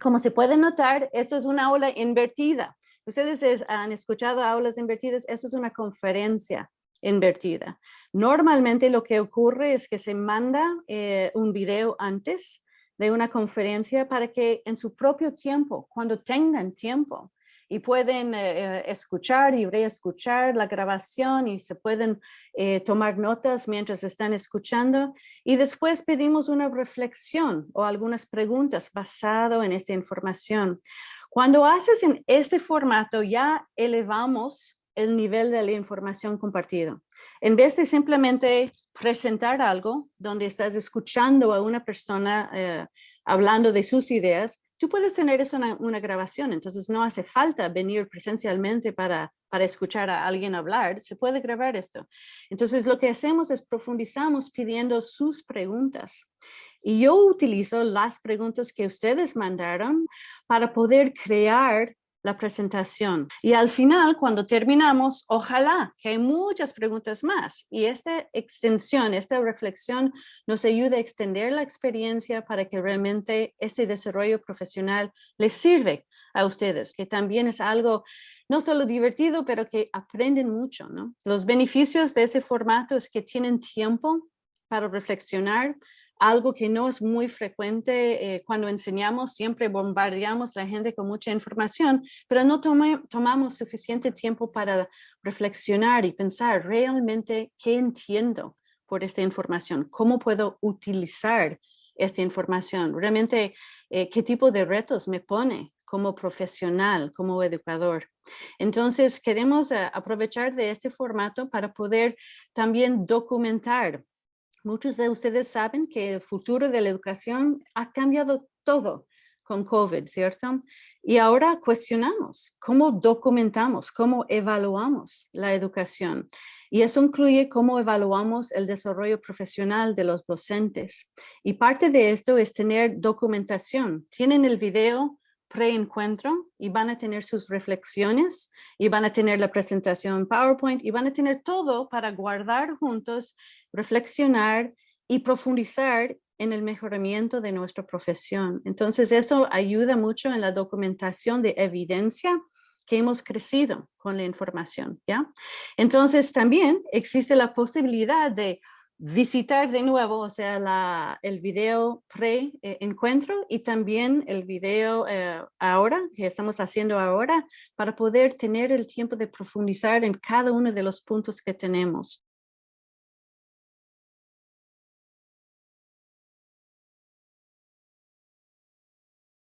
como se puede notar, esto es una aula invertida. Ustedes han escuchado aulas invertidas, esto es una conferencia invertida. Normalmente lo que ocurre es que se manda eh, un video antes de una conferencia para que en su propio tiempo, cuando tengan tiempo, y pueden eh, eh, escuchar y reescuchar la grabación y se pueden tomar notas mientras están escuchando. Y después pedimos una reflexión o algunas preguntas basado en esta información. Cuando haces en este formato ya elevamos el nivel de la información compartida. En vez de simplemente presentar algo donde estás escuchando a una persona eh, hablando de sus ideas, tú puedes tener eso en una, grabación, entonces no hace falta venir presencialmente para, para escuchar a alguien hablar, se puede grabar esto. Entonces lo que hacemos es profundizamos pidiendo sus preguntas. Y yo utilizo las preguntas que ustedes mandaron para poder crear la presentación. Y al final, cuando terminamos, ojalá que hay muchas preguntas más. Y esta extensión, esta reflexión nos ayuda a extender la experiencia para que realmente este desarrollo profesional les sirve a ustedes, que también es algo no solo divertido, pero que aprenden mucho. ¿no? Los beneficios de ese formato es que tienen tiempo para reflexionar, algo que no es muy frecuente eh, cuando enseñamos, siempre bombardeamos la gente con mucha información, pero no tomamos suficiente tiempo para reflexionar y pensar realmente qué entiendo por esta información, cómo puedo utilizar esta información, realmente eh, qué tipo de retos me pone como profesional, como educador. Entonces queremos eh, aprovechar de este formato para poder también documentar Muchos de ustedes saben que el futuro de la educación ha cambiado todo con COVID, ¿cierto? Y ahora cuestionamos cómo documentamos, cómo evaluamos la educación. Y eso incluye cómo evaluamos el desarrollo profesional de los docentes. Y parte de esto es tener documentación. Tienen el video pre-encuentro y van a tener sus reflexiones y van a tener la presentación PowerPoint y van a tener todo para guardar juntos reflexionar y profundizar en el mejoramiento de nuestra profesión. Entonces eso ayuda mucho en la documentación de evidencia que hemos crecido con la información, ¿ya? Entonces también existe la posibilidad de visitar de nuevo, o sea, el video pre-encuentro y también el video eh, ahora, que estamos haciendo ahora, para poder tener el tiempo de profundizar en cada uno de los puntos que tenemos.